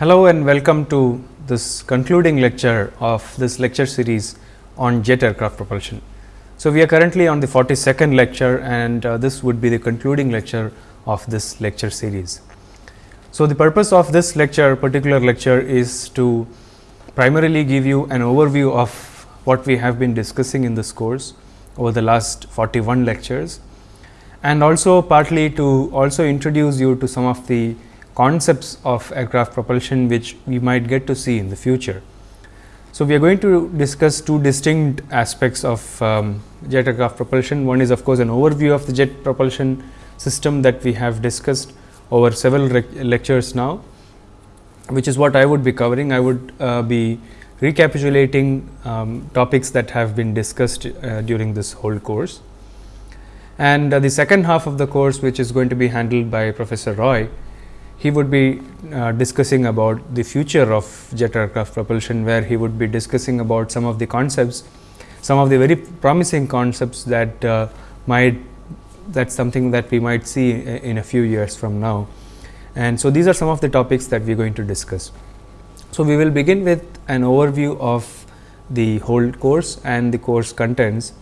Hello and welcome to this concluding lecture of this lecture series on jet aircraft propulsion. So, we are currently on the 42nd lecture and uh, this would be the concluding lecture of this lecture series. So, the purpose of this lecture particular lecture is to primarily give you an overview of what we have been discussing in this course over the last 41 lectures and also partly to also introduce you to some of the concepts of aircraft propulsion which we might get to see in the future. So, we are going to discuss two distinct aspects of um, jet aircraft propulsion. One is of course, an overview of the jet propulsion system that we have discussed over several lectures now, which is what I would be covering. I would uh, be recapitulating um, topics that have been discussed uh, during this whole course. And uh, the second half of the course, which is going to be handled by Professor Roy, he would be uh, discussing about the future of jet aircraft propulsion, where he would be discussing about some of the concepts, some of the very promising concepts that uh, might that is something that we might see in a few years from now. And so, these are some of the topics that we are going to discuss. So, we will begin with an overview of the whole course and the course contents,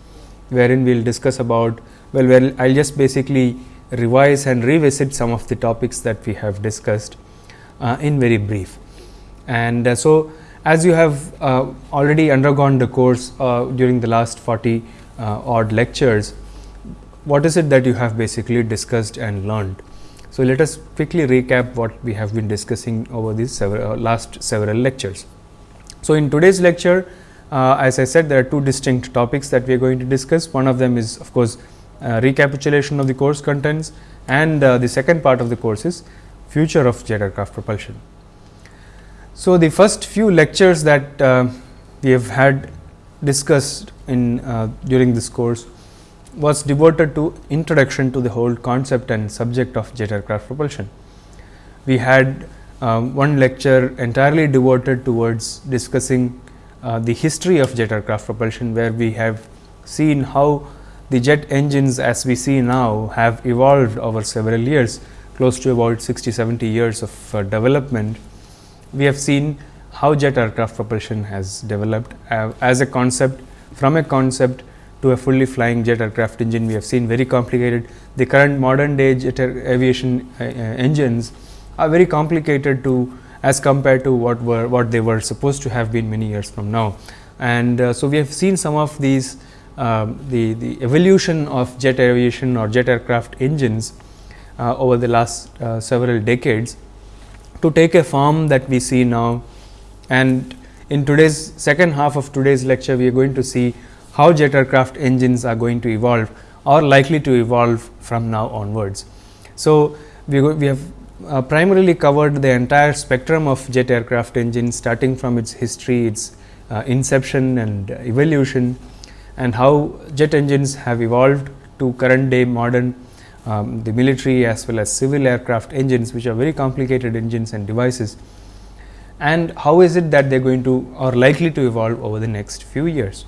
wherein we will discuss about well, well I will just basically revise and revisit some of the topics that we have discussed uh, in very brief. And uh, so, as you have uh, already undergone the course uh, during the last 40 uh, odd lectures, what is it that you have basically discussed and learned. So, let us quickly recap what we have been discussing over these several, uh, last several lectures. So, in today's lecture, as I said there are two distinct topics that we are going to discuss. One of them is of course, recapitulation of the course contents and uh, the second part of the course is future of jet aircraft propulsion. So, the first few lectures that uh, we have had discussed in uh, during this course was devoted to introduction to the whole concept and subject of jet aircraft propulsion. We had um, one lecture entirely devoted towards discussing uh, the history of jet aircraft propulsion, where we have seen how the jet engines as we see now have evolved over several years close to about 60 70 years of uh, development. We have seen how jet aircraft propulsion has developed uh, as a concept from a concept to a fully flying jet aircraft engine. We have seen very complicated. The current modern day jet aviation uh, uh, engines are very complicated to as compared to what were what they were supposed to have been many years from now. And uh, so, we have seen some of these the, the evolution of jet aviation or jet aircraft engines uh, over the last uh, several decades to take a form that we see now. And in today's second half of today's lecture, we are going to see how jet aircraft engines are going to evolve or likely to evolve from now onwards. So, we, we have uh, primarily covered the entire spectrum of jet aircraft engines starting from its history, its uh, inception and evolution and how jet engines have evolved to current day modern um, the military as well as civil aircraft engines which are very complicated engines and devices and how is it that they are going to or likely to evolve over the next few years.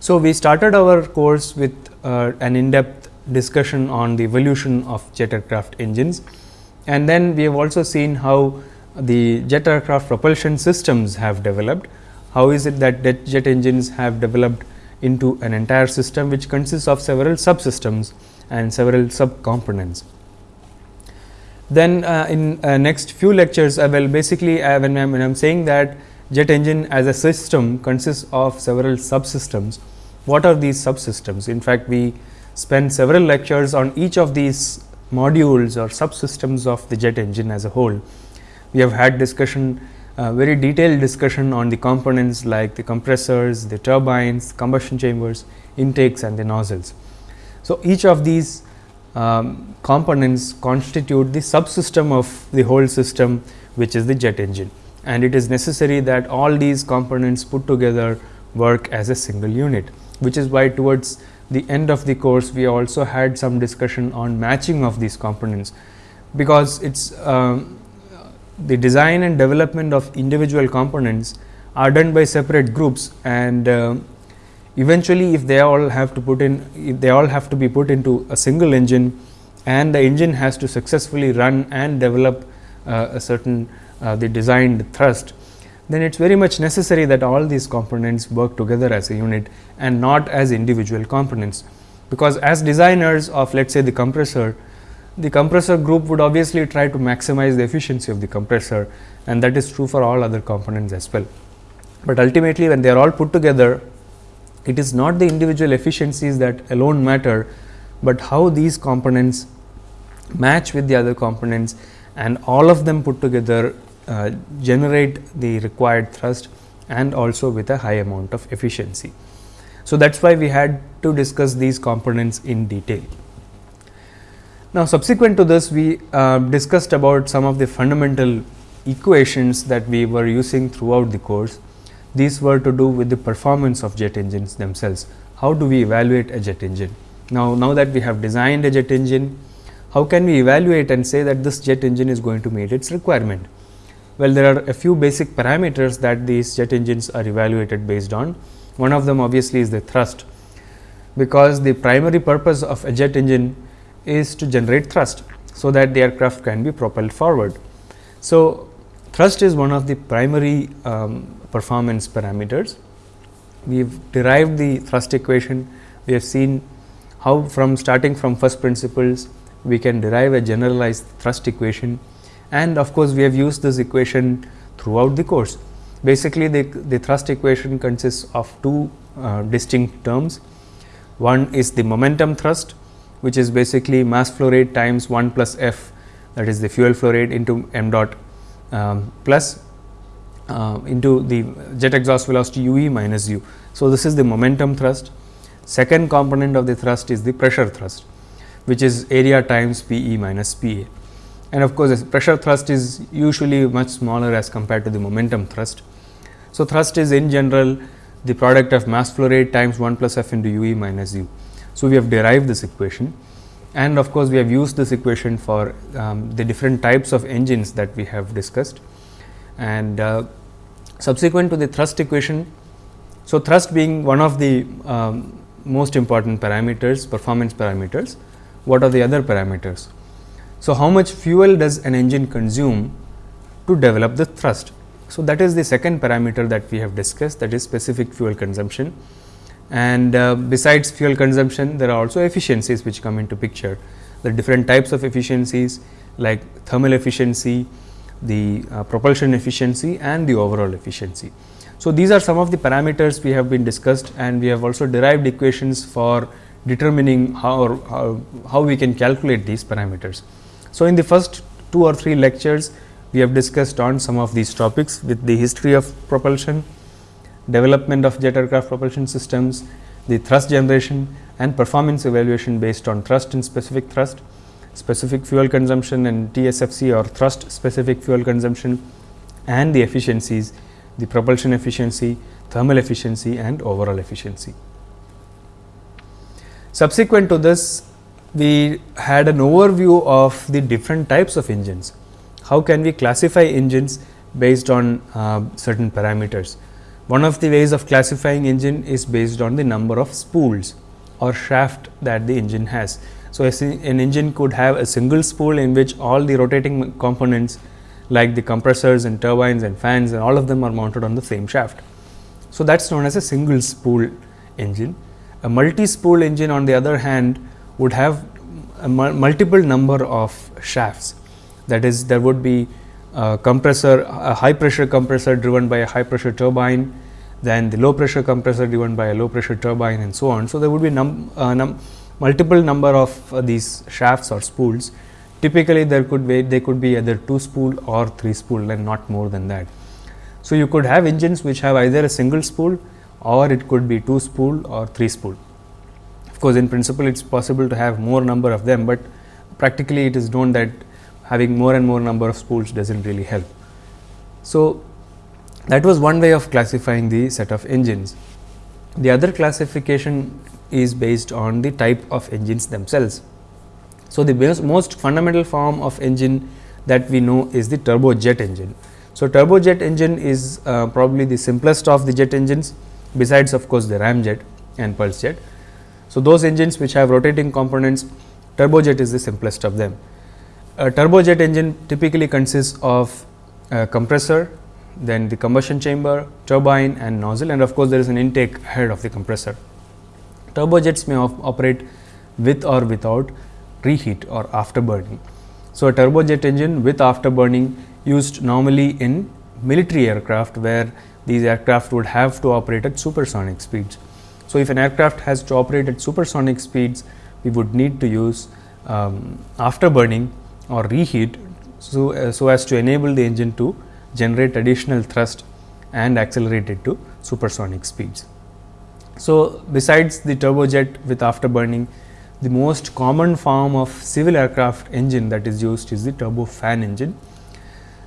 So, we started our course with uh, an in-depth discussion on the evolution of jet aircraft engines and then we have also seen how the jet aircraft propulsion systems have developed. How is it that jet engines have developed into an entire system which consists of several subsystems and several sub components. Then uh, in uh, next few lectures I will basically uh, when I am saying that jet engine as a system consists of several subsystems what are these subsystems? In fact, we spend several lectures on each of these modules or subsystems of the jet engine as a whole. We have had discussion uh, very detailed discussion on the components like the compressors, the turbines, combustion chambers, intakes and the nozzles. So, each of these um, components constitute the subsystem of the whole system which is the jet engine and it is necessary that all these components put together work as a single unit which is why towards the end of the course we also had some discussion on matching of these components because it's um, the design and development of individual components are done by separate groups and uh, eventually if they all have to put in if they all have to be put into a single engine and the engine has to successfully run and develop uh, a certain uh, the designed thrust, then it is very much necessary that all these components work together as a unit and not as individual components. Because as designers of let us say the compressor, the compressor group would obviously try to maximize the efficiency of the compressor and that is true for all other components as well. But ultimately when they are all put together, it is not the individual efficiencies that alone matter, but how these components match with the other components and all of them put together uh, generate the required thrust and also with a high amount of efficiency. So, that is why we had to discuss these components in detail. Now, subsequent to this we uh, discussed about some of the fundamental equations that we were using throughout the course. These were to do with the performance of jet engines themselves. How do we evaluate a jet engine? Now, now that we have designed a jet engine, how can we evaluate and say that this jet engine is going to meet its requirement? Well, there are a few basic parameters that these jet engines are evaluated based on. One of them obviously is the thrust, because the primary purpose of a jet engine is to generate thrust, so that the aircraft can be propelled forward. So, thrust is one of the primary um, performance parameters. We have derived the thrust equation, we have seen how from starting from first principles we can derive a generalized thrust equation and of course, we have used this equation throughout the course. Basically, the, the thrust equation consists of two uh, distinct terms. One is the momentum thrust, which is basically mass flow rate times 1 plus f that is the fuel flow rate into m dot um, plus uh, into the jet exhaust velocity u e minus u. So, this is the momentum thrust. Second component of the thrust is the pressure thrust, which is area times P e minus P a. And of course, pressure thrust is usually much smaller as compared to the momentum thrust. So, thrust is in general the product of mass flow rate times 1 plus f into u e minus u. So, we have derived this equation and of course, we have used this equation for um, the different types of engines that we have discussed. And uh, subsequent to the thrust equation, so thrust being one of the um, most important parameters, performance parameters, what are the other parameters? So, how much fuel does an engine consume to develop the thrust? So, that is the second parameter that we have discussed that is specific fuel consumption and uh, besides fuel consumption there are also efficiencies which come into picture. The different types of efficiencies like thermal efficiency, the uh, propulsion efficiency and the overall efficiency. So, these are some of the parameters we have been discussed and we have also derived equations for determining how, how, how we can calculate these parameters. So, in the first two or three lectures we have discussed on some of these topics with the history of propulsion, development of jet aircraft propulsion systems, the thrust generation and performance evaluation based on thrust and specific thrust, specific fuel consumption and TSFC or thrust specific fuel consumption and the efficiencies, the propulsion efficiency, thermal efficiency and overall efficiency. Subsequent to this, we had an overview of the different types of engines. How can we classify engines based on uh, certain parameters? One of the ways of classifying engine is based on the number of spools or shaft that the engine has. So, an engine could have a single spool in which all the rotating components like the compressors and turbines and fans and all of them are mounted on the same shaft. So, that is known as a single spool engine. A multi spool engine on the other hand would have a multiple number of shafts that is there would be a compressor a high pressure compressor driven by a high pressure turbine then the low pressure compressor driven by a low pressure turbine and so on. So, there would be num, uh, num multiple number of uh, these shafts or spools typically there could be they could be either 2 spool or 3 spool and not more than that. So, you could have engines which have either a single spool or it could be 2 spool or 3 spool. Of course, in principle it is possible to have more number of them, but practically it is known that having more and more number of spools does not really help. So, that was one way of classifying the set of engines. The other classification is based on the type of engines themselves. So, the most fundamental form of engine that we know is the turbojet engine. So, turbojet engine is uh, probably the simplest of the jet engines besides of course, the ramjet and pulse jet. So, those engines which have rotating components turbojet is the simplest of them. A turbojet engine typically consists of uh, compressor, then the combustion chamber, turbine and nozzle and of course, there is an intake ahead of the compressor. Turbojets may op operate with or without reheat or afterburning. So, a turbojet engine with afterburning used normally in military aircraft where these aircraft would have to operate at supersonic speeds. So, if an aircraft has to operate at supersonic speeds, we would need to use um, afterburning or reheat so, uh, so as to enable the engine to generate additional thrust and accelerate it to supersonic speeds. So, besides the turbojet with afterburning, the most common form of civil aircraft engine that is used is the turbofan engine.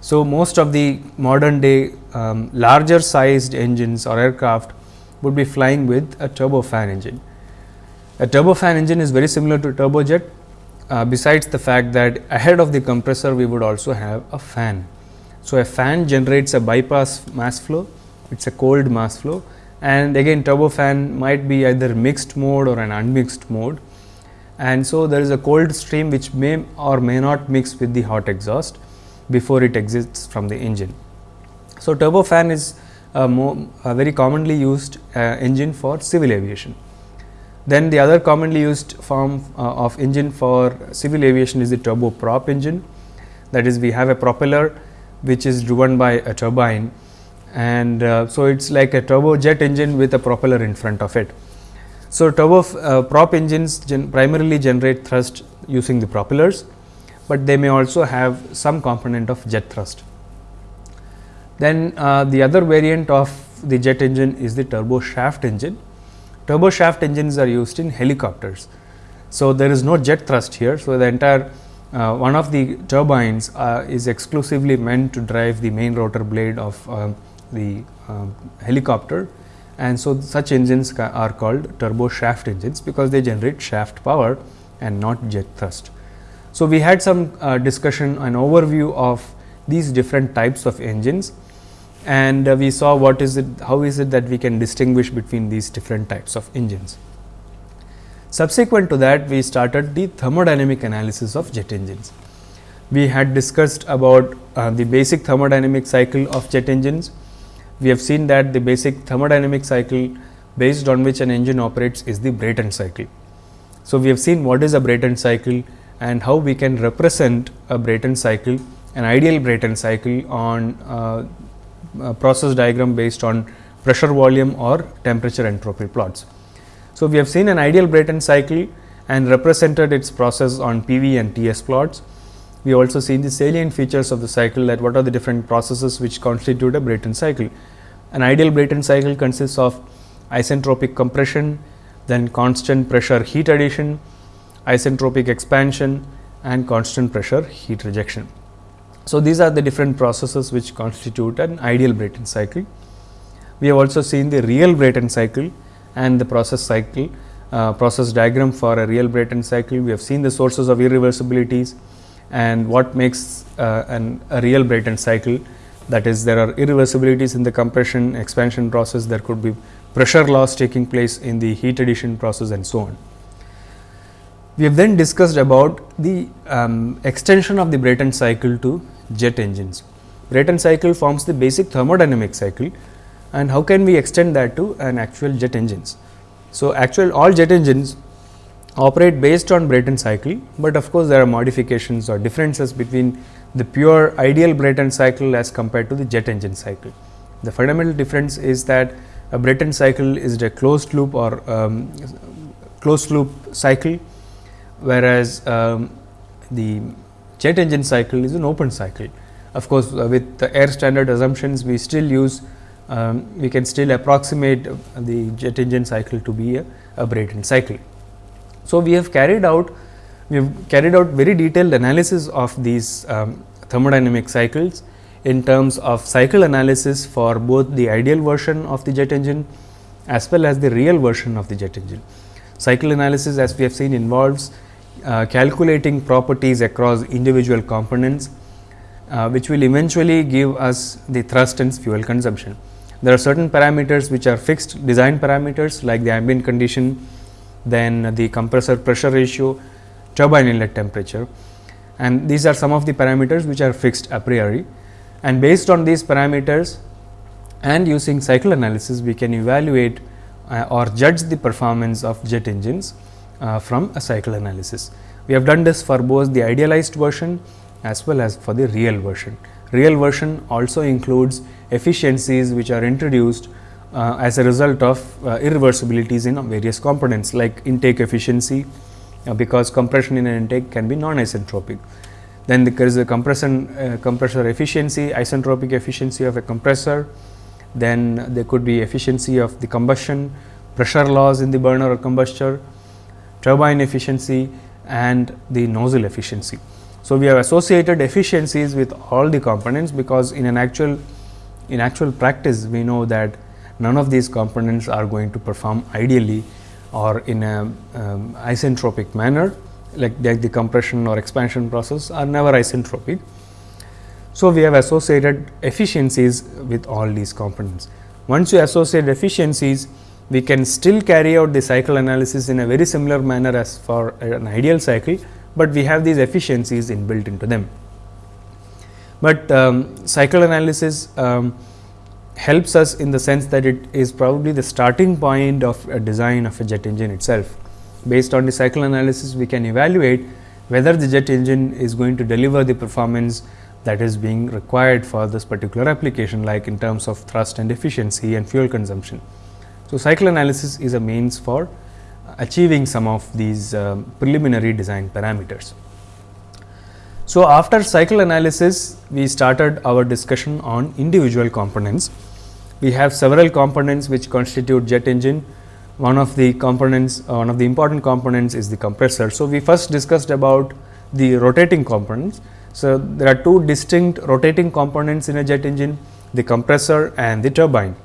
So, most of the modern day um, larger sized engines or aircraft would be flying with a turbofan engine. A turbofan engine is very similar to a turbojet uh, besides the fact that ahead of the compressor we would also have a fan. So, a fan generates a bypass mass flow, it is a cold mass flow and again turbofan might be either mixed mode or an unmixed mode. And so, there is a cold stream which may or may not mix with the hot exhaust before it exits from the engine. So, turbofan is a, more, a very commonly used uh, engine for civil aviation. Then the other commonly used form uh, of engine for civil aviation is the turboprop engine. That is, we have a propeller which is driven by a turbine and uh, so it is like a turbojet engine with a propeller in front of it. So, turbo uh, prop engines gen primarily generate thrust using the propellers, but they may also have some component of jet thrust. Then uh, the other variant of the jet engine is the turbo shaft engine turbo shaft engines are used in helicopters. So, there is no jet thrust here. So, the entire uh, one of the turbines uh, is exclusively meant to drive the main rotor blade of uh, the um, helicopter and so such engines are called turbo shaft engines because they generate shaft power and not jet thrust. So, we had some uh, discussion an overview of these different types of engines and uh, we saw what is it, how is it that we can distinguish between these different types of engines. Subsequent to that, we started the thermodynamic analysis of jet engines. We had discussed about uh, the basic thermodynamic cycle of jet engines. We have seen that the basic thermodynamic cycle based on which an engine operates is the Brayton cycle. So, we have seen what is a Brayton cycle and how we can represent a Brayton cycle, an ideal Brayton cycle on uh, Uh, process diagram based on pressure volume or temperature entropy plots. So, we have seen an ideal Brayton cycle and represented its process on PV and TS plots. We also seen the salient features of the cycle that what are the different processes which constitute a Brayton cycle. An ideal Brayton cycle consists of isentropic compression, then constant pressure heat addition, isentropic expansion and constant pressure heat rejection. So, these are the different processes which constitute an ideal Brayton cycle. We have also seen the real Brayton cycle and the process cycle uh, process diagram for a real Brayton cycle. We have seen the sources of irreversibilities and what makes uh, an, a real Brayton cycle that is there are irreversibilities in the compression expansion process, there could be pressure loss taking place in the heat addition process and so on. We have then discussed about the um, extension of the Brayton cycle to jet engines. Brayton cycle forms the basic thermodynamic cycle and how can we extend that to an actual jet engines. So, actual all jet engines operate based on Brayton cycle, but of course, there are modifications or differences between the pure ideal Brayton cycle as compared to the jet engine cycle. The fundamental difference is that a Brayton cycle is a closed loop or um, closed loop cycle, whereas um, the jet engine cycle is an open cycle. Of course, uh, with the air standard assumptions we still use um, we can still approximate the jet engine cycle to be a, a Brayton cycle. So, we have carried out we have carried out very detailed analysis of these um, thermodynamic cycles in terms of cycle analysis for both the ideal version of the jet engine as well as the real version of the jet engine. Cycle analysis as we have seen involves uh, calculating properties across individual components, uh, which will eventually give us the thrust and fuel consumption. There are certain parameters which are fixed design parameters like the ambient condition, then the compressor pressure ratio, turbine inlet temperature. And these are some of the parameters which are fixed a priori. And based on these parameters and using cycle analysis we can evaluate uh, or judge the performance of jet engines uh, from a cycle analysis. We have done this for both the idealized version as well as for the real version. Real version also includes efficiencies which are introduced uh, as a result of uh, irreversibilities in various components like intake efficiency uh, because compression in an intake can be non-isentropic. Then there is a compression uh, compressor efficiency, isentropic efficiency of a compressor, then there could be efficiency of the combustion, pressure loss in the burner or combustor, turbine efficiency and the nozzle efficiency. So, we have associated efficiencies with all the components because in an actual in actual practice we know that none of these components are going to perform ideally or in a um, isentropic manner like, like the compression or expansion process are never isentropic. So, we have associated efficiencies with all these components. Once you associate efficiencies, we can still carry out the cycle analysis in a very similar manner as for an ideal cycle, but we have these efficiencies inbuilt into them. But um, cycle analysis um, helps us in the sense that it is probably the starting point of a design of a jet engine itself. Based on the cycle analysis, we can evaluate whether the jet engine is going to deliver the performance that is being required for this particular application like in terms of thrust and efficiency and fuel consumption. So, cycle analysis is a means for achieving some of these um, preliminary design parameters. So, after cycle analysis we started our discussion on individual components. We have several components which constitute jet engine. One of the components uh, one of the important components is the compressor. So, we first discussed about the rotating components so, there are two distinct rotating components in a jet engine the compressor and the turbine.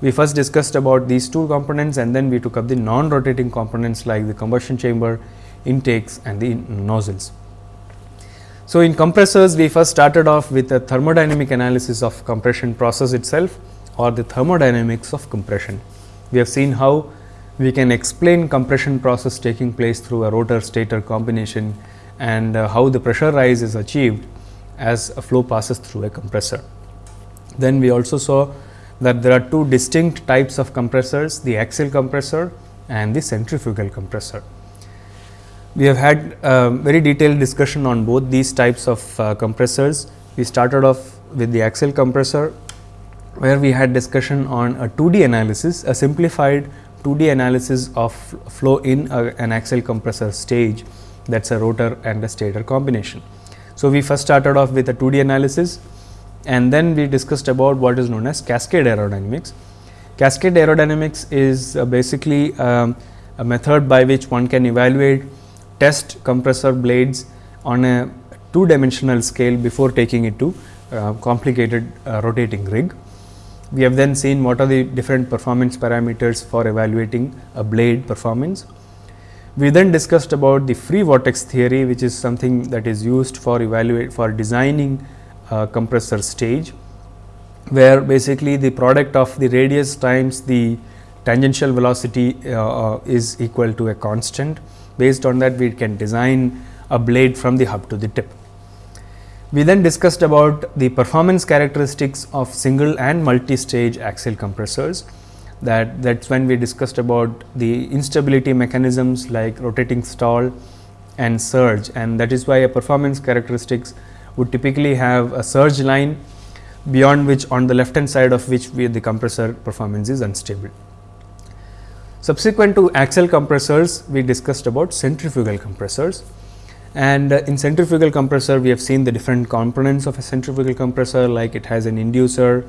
We first discussed about these two components and then we took up the non rotating components like the combustion chamber, intakes and the nozzles. So, in compressors we first started off with a thermodynamic analysis of compression process itself or the thermodynamics of compression. We have seen how we can explain compression process taking place through a rotor stator combination and uh, how the pressure rise is achieved as a flow passes through a compressor. Then we also saw that there are two distinct types of compressors the axial compressor and the centrifugal compressor. We have had a very detailed discussion on both these types of uh, compressors. We started off with the axial compressor where we had discussion on a 2D analysis, a simplified 2D analysis of flow in a, an axial compressor stage that is a rotor and a stator combination. So, we first started off with a 2D analysis and then we discussed about what is known as cascade aerodynamics. Cascade aerodynamics is uh, basically um, a method by which one can evaluate test compressor blades on a two dimensional scale before taking it to uh, complicated uh, rotating rig. We have then seen what are the different performance parameters for evaluating a blade performance. We then discussed about the free vortex theory, which is something that is used for evaluate for designing a compressor stage, where basically the product of the radius times the tangential velocity uh, uh, is equal to a constant. Based on that, we can design a blade from the hub to the tip. We then discussed about the performance characteristics of single and multi-stage axial compressors that that is when we discussed about the instability mechanisms like rotating stall and surge and that is why a performance characteristics would typically have a surge line beyond which on the left hand side of which we, the compressor performance is unstable. Subsequent to axial compressors, we discussed about centrifugal compressors and uh, in centrifugal compressor we have seen the different components of a centrifugal compressor like it has an inducer,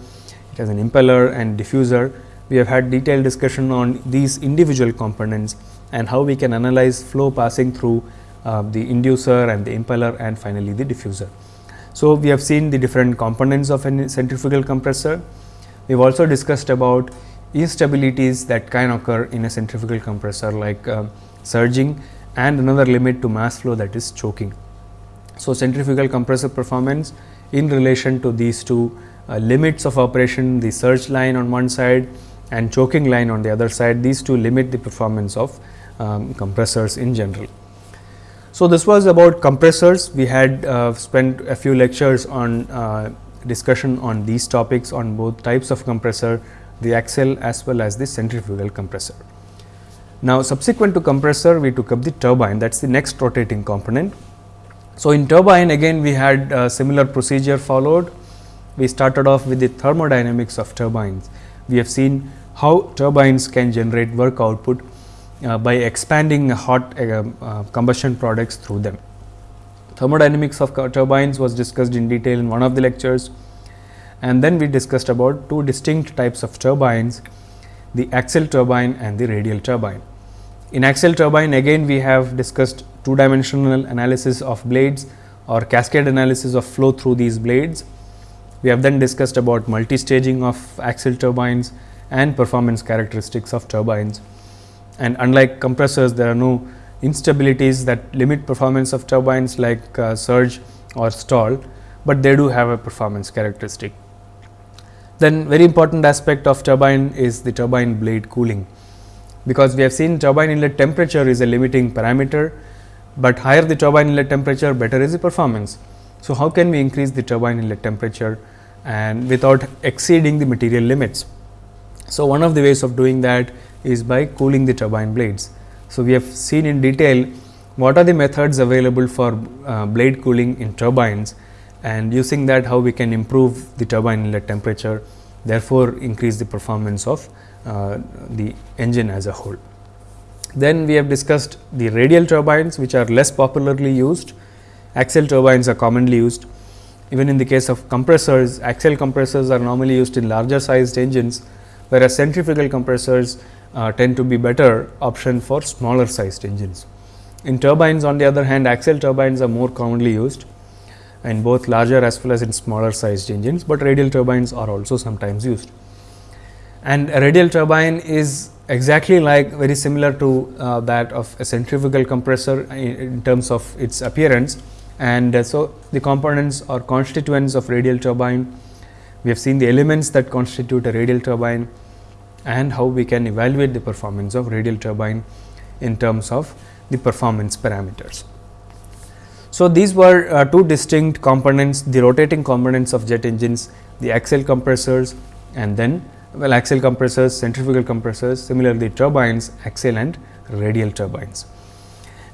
it has an impeller and diffuser we have had detailed discussion on these individual components and how we can analyze flow passing through uh, the inducer and the impeller and finally, the diffuser. So, we have seen the different components of a centrifugal compressor. We have also discussed about instabilities that can occur in a centrifugal compressor like uh, surging and another limit to mass flow that is choking. So, centrifugal compressor performance in relation to these two uh, limits of operation the surge line on one side and choking line on the other side these two limit the performance of um, compressors in general. So, this was about compressors we had uh, spent a few lectures on uh, discussion on these topics on both types of compressor, the axial as well as the centrifugal compressor. Now, subsequent to compressor we took up the turbine that is the next rotating component. So, in turbine again we had a similar procedure followed. We started off with the thermodynamics of turbines. We have seen how turbines can generate work output uh, by expanding hot uh, uh, combustion products through them. Thermodynamics of turbines was discussed in detail in one of the lectures and then we discussed about two distinct types of turbines the axial turbine and the radial turbine. In axial turbine again we have discussed two dimensional analysis of blades or cascade analysis of flow through these blades. We have then discussed about multi-staging of axial turbines and performance characteristics of turbines. And unlike compressors, there are no instabilities that limit performance of turbines like uh, surge or stall, but they do have a performance characteristic. Then very important aspect of turbine is the turbine blade cooling, because we have seen turbine inlet temperature is a limiting parameter, but higher the turbine inlet temperature better is the performance. So, how can we increase the turbine inlet temperature and without exceeding the material limits? So, one of the ways of doing that is by cooling the turbine blades. So, we have seen in detail what are the methods available for uh, blade cooling in turbines and using that how we can improve the turbine inlet temperature therefore, increase the performance of uh, the engine as a whole. Then we have discussed the radial turbines which are less popularly used, axial turbines are commonly used. Even in the case of compressors, axial compressors are normally used in larger sized engines, whereas centrifugal compressors uh, tend to be better option for smaller sized engines. In turbines on the other hand, axial turbines are more commonly used in both larger as well as in smaller sized engines, but radial turbines are also sometimes used. And a radial turbine is exactly like very similar to uh, that of a centrifugal compressor in, in terms of its appearance. And uh, so, the components or constituents of radial turbine, we have seen the elements that constitute a radial turbine and how we can evaluate the performance of radial turbine in terms of the performance parameters. So, these were uh, two distinct components the rotating components of jet engines the axial compressors and then well axial compressors centrifugal compressors similarly turbines axial and radial turbines.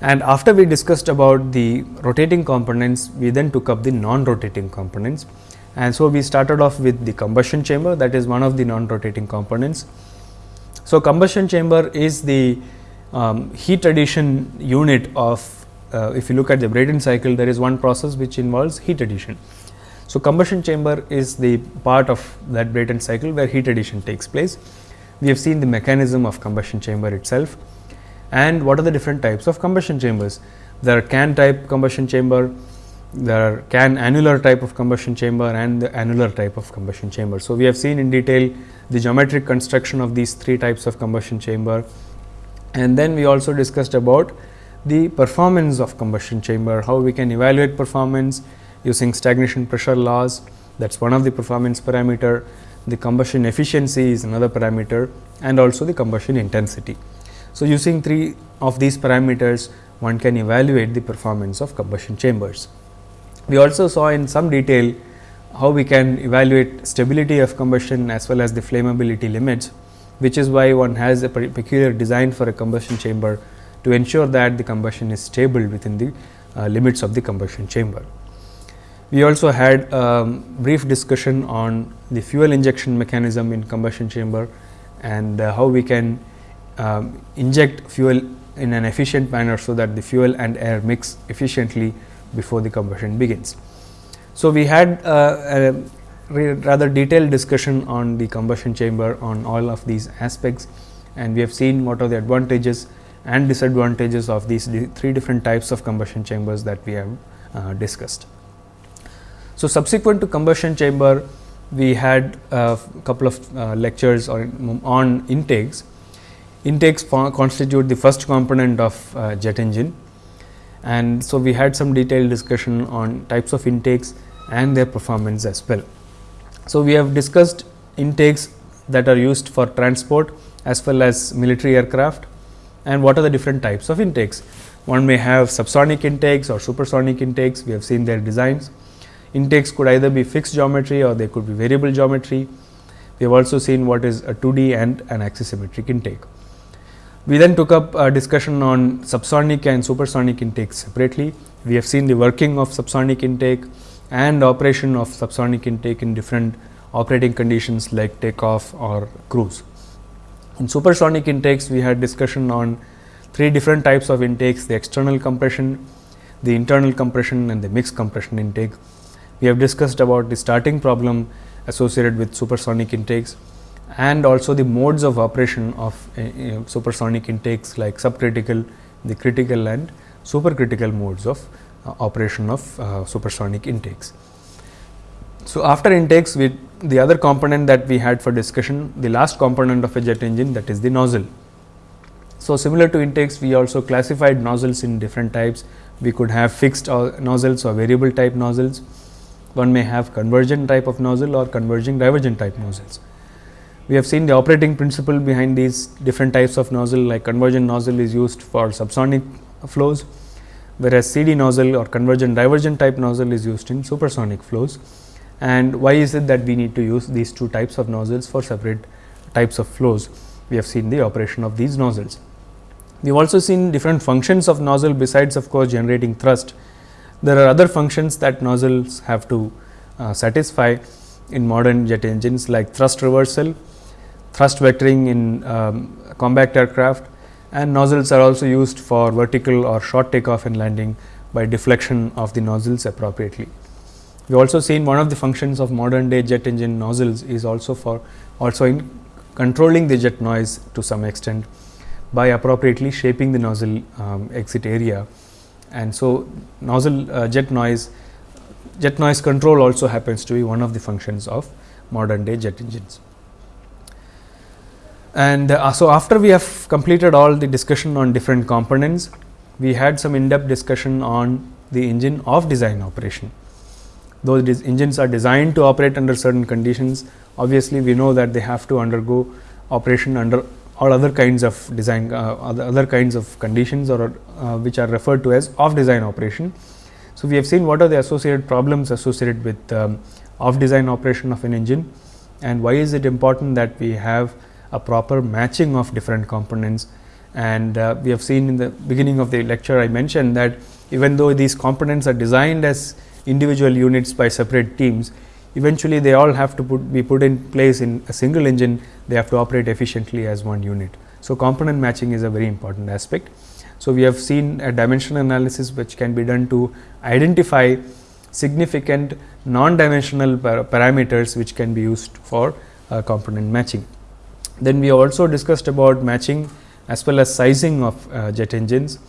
And after we discussed about the rotating components we then took up the non rotating components and so we started off with the combustion chamber that is one of the non rotating components. So, combustion chamber is the um, heat addition unit of uh, if you look at the Brayton cycle, there is one process which involves heat addition. So, combustion chamber is the part of that Brayton cycle where heat addition takes place. We have seen the mechanism of combustion chamber itself and what are the different types of combustion chambers. There are can type combustion chamber, there are can annular type of combustion chamber and the annular type of combustion chamber. So, we have seen in detail the geometric construction of these three types of combustion chamber and then we also discussed about the performance of combustion chamber, how we can evaluate performance using stagnation pressure loss that is one of the performance parameter, the combustion efficiency is another parameter and also the combustion intensity. So, using three of these parameters one can evaluate the performance of combustion chambers. We also saw in some detail how we can evaluate stability of combustion as well as the flammability limits, which is why one has a peculiar design for a combustion chamber to ensure that the combustion is stable within the uh, limits of the combustion chamber. We also had um, brief discussion on the fuel injection mechanism in combustion chamber and uh, how we can um, inject fuel in an efficient manner, so that the fuel and air mix efficiently before the combustion begins. So, we had uh, a rather detailed discussion on the combustion chamber on all of these aspects and we have seen what are the advantages and disadvantages of these three different types of combustion chambers that we have uh, discussed. So, subsequent to combustion chamber we had a couple of uh, lectures on, on intakes. Intakes constitute the first component of uh, jet engine and so we had some detailed discussion on types of intakes and their performance as well. So, we have discussed intakes that are used for transport as well as military aircraft and what are the different types of intakes. One may have subsonic intakes or supersonic intakes, we have seen their designs. intakes could either be fixed geometry or they could be variable geometry. We have also seen what is a 2D and an axisymmetric intake. We then took up a discussion on subsonic and supersonic intakes separately. We have seen the working of subsonic intake and operation of subsonic intake in different operating conditions like takeoff or cruise. In supersonic intakes, we had discussion on three different types of intakes, the external compression, the internal compression and the mixed compression intake. We have discussed about the starting problem associated with supersonic intakes and also the modes of operation of uh, supersonic intakes like subcritical, the critical and supercritical modes of uh, operation of uh, supersonic intakes. So, after intakes we the other component that we had for discussion the last component of a jet engine that is the nozzle. So, similar to intakes we also classified nozzles in different types we could have fixed nozzles or variable type nozzles one may have convergent type of nozzle or converging divergent type nozzles. We have seen the operating principle behind these different types of nozzle like convergent nozzle is used for subsonic flows, whereas CD nozzle or convergent divergent type nozzle is used in supersonic flows. And why is it that we need to use these two types of nozzles for separate types of flows? We have seen the operation of these nozzles. We have also seen different functions of nozzle besides of course, generating thrust. There are other functions that nozzles have to uh, satisfy in modern jet engines like thrust reversal, thrust vectoring in um, combat aircraft and nozzles are also used for vertical or short takeoff and landing by deflection of the nozzles appropriately. We also seen one of the functions of modern day jet engine nozzles is also for also in controlling the jet noise to some extent by appropriately shaping the nozzle um, exit area. And so, nozzle uh, jet noise jet noise control also happens to be one of the functions of modern day jet engines. And uh, so, after we have completed all the discussion on different components, we had some in depth discussion on the engine off design operation. These engines are designed to operate under certain conditions, obviously, we know that they have to undergo operation under all other kinds of design uh, other, other kinds of conditions or uh, which are referred to as off design operation. So, we have seen what are the associated problems associated with um, off design operation of an engine and why is it important that we have a proper matching of different components. And uh, we have seen in the beginning of the lecture I mentioned that even though these components are designed as individual units by separate teams, eventually they all have to put, be put in place in a single engine, they have to operate efficiently as one unit. So, component matching is a very important aspect. So, we have seen a dimensional analysis which can be done to identify significant non-dimensional par parameters which can be used for uh, component matching. Then we also discussed about matching as well as sizing of uh, jet engines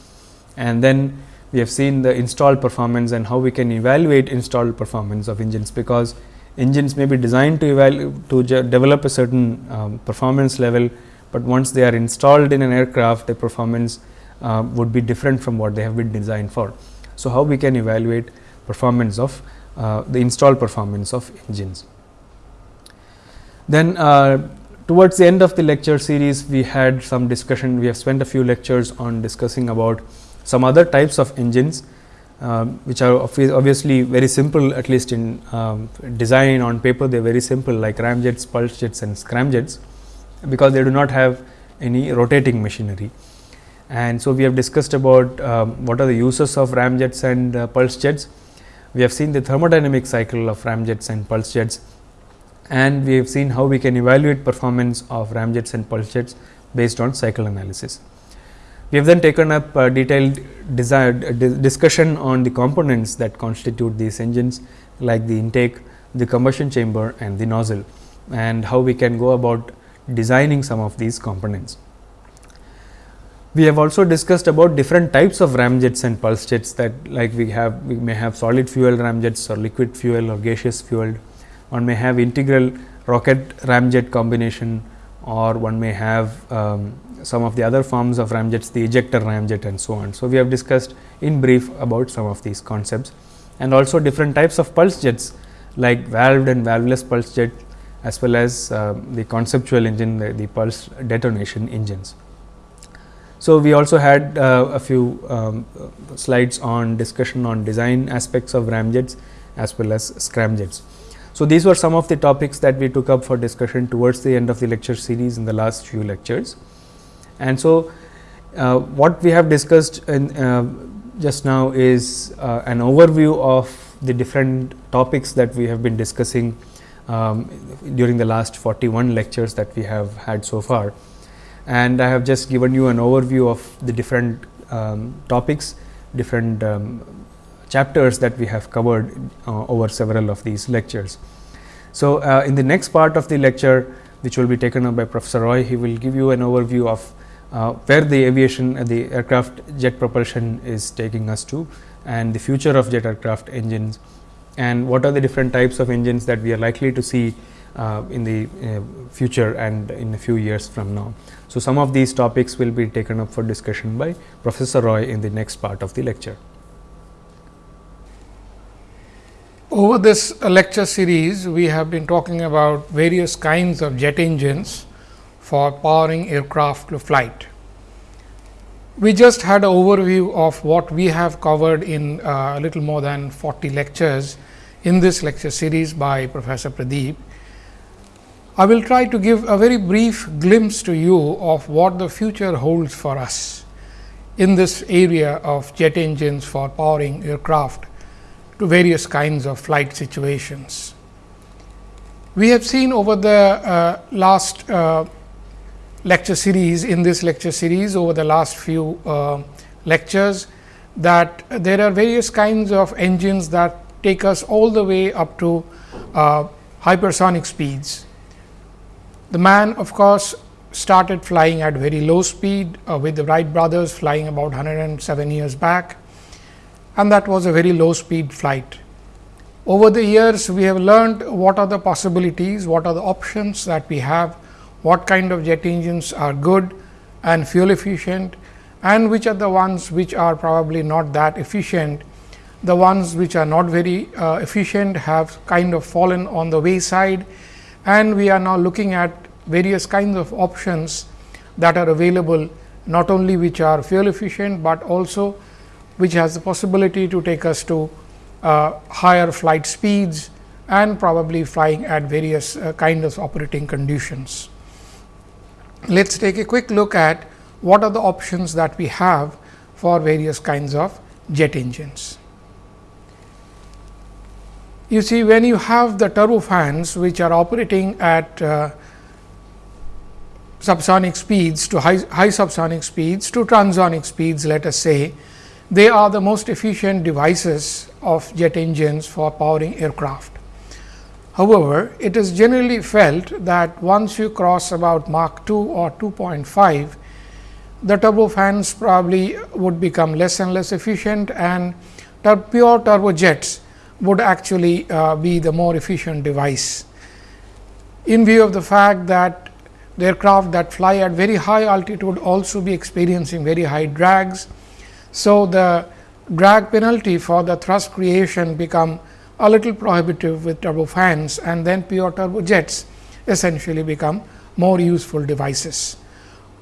and then we have seen the installed performance and how we can evaluate installed performance of engines because engines may be designed to to develop a certain um, performance level, but once they are installed in an aircraft the performance uh, would be different from what they have been designed for. So, how we can evaluate performance of uh, the installed performance of engines. Then uh, towards the end of the lecture series we had some discussion we have spent a few lectures on discussing about some other types of engines um, which are obviously very simple at least in um, design on paper they are very simple like ramjets, pulse jets and scramjets because they do not have any rotating machinery. And so, we have discussed about um, what are the uses of ramjets and uh, pulse jets. We have seen the thermodynamic cycle of ramjets and pulse jets and we have seen how we can evaluate performance of ramjets and pulse jets based on cycle analysis. We have then taken up a detailed desired discussion on the components that constitute these engines like the intake, the combustion chamber and the nozzle and how we can go about designing some of these components. We have also discussed about different types of ramjets and pulse jets that like we have we may have solid fuel ramjets or liquid fuel or gaseous fuel. One may have integral rocket ramjet combination or one may have um, some of the other forms of ramjets, the ejector ramjet and so on. So, we have discussed in brief about some of these concepts and also different types of pulse jets like valved and valveless pulse jet as well as uh, the conceptual engine, the, the, pulse detonation engines. So, we also had uh, a few um, slides on discussion on design aspects of ramjets as well as scramjets. So, these were some of the topics that we took up for discussion towards the end of the lecture series in the last few lectures. And so, uh, what we have discussed in, uh, just now is uh, an overview of the different topics that we have been discussing um, during the last 41 lectures that we have had so far. And I have just given you an overview of the different um, topics, different um, chapters that we have covered uh, over several of these lectures. So, uh, in the next part of the lecture which will be taken up by Professor Roy, he will give you an overview of uh, where the aviation uh, the aircraft jet propulsion is taking us to and the future of jet aircraft engines and what are the different types of engines that we are likely to see uh, in the uh, future and in a few years from now. So, some of these topics will be taken up for discussion by Professor Roy in the next part of the lecture. Over this lecture series, we have been talking about various kinds of jet engines for powering aircraft to flight. We just had an overview of what we have covered in uh, a little more than 40 lectures in this lecture series by Professor Pradeep. I will try to give a very brief glimpse to you of what the future holds for us in this area of jet engines for powering aircraft to various kinds of flight situations. We have seen over the uh, last uh, lecture series in this lecture series over the last few uh, lectures that there are various kinds of engines that take us all the way up to uh, hypersonic speeds. The man of course, started flying at very low speed uh, with the Wright brothers flying about 107 years back and that was a very low speed flight. Over the years, we have learned what are the possibilities, what are the options that we have what kind of jet engines are good and fuel efficient and which are the ones which are probably not that efficient. The ones which are not very uh, efficient have kind of fallen on the wayside and we are now looking at various kinds of options that are available not only which are fuel efficient, but also which has the possibility to take us to uh, higher flight speeds and probably flying at various uh, kind of operating conditions. Let us take a quick look at what are the options that we have for various kinds of jet engines. You see when you have the turbofans which are operating at uh, subsonic speeds to high, high subsonic speeds to transonic speeds let us say, they are the most efficient devices of jet engines for powering aircraft. However, it is generally felt that once you cross about Mach 2 or 2.5, the turbofans probably would become less and less efficient and tur pure turbojets would actually uh, be the more efficient device. In view of the fact that the aircraft that fly at very high altitude also be experiencing very high drags. So, the drag penalty for the thrust creation become a little prohibitive with turbofans and then pure turbojets essentially become more useful devices.